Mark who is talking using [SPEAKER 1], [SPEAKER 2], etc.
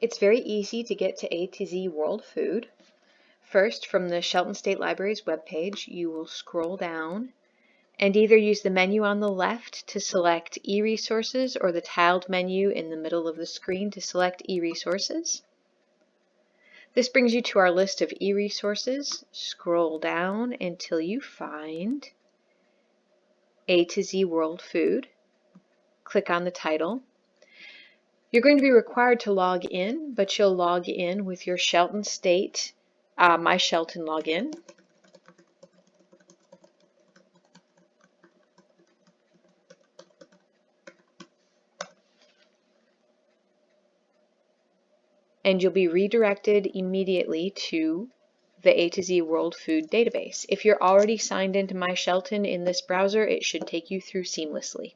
[SPEAKER 1] It's very easy to get to A to Z World Food. First, from the Shelton State Library's webpage, you will scroll down and either use the menu on the left to select e-resources or the tiled menu in the middle of the screen to select e-resources. This brings you to our list of e-resources. Scroll down until you find A to Z World Food. Click on the title. You're going to be required to log in, but you'll log in with your Shelton State uh, My Shelton login. and you'll be redirected immediately to the A to Z World Food database. If you're already signed into My Shelton in this browser, it should take you through seamlessly.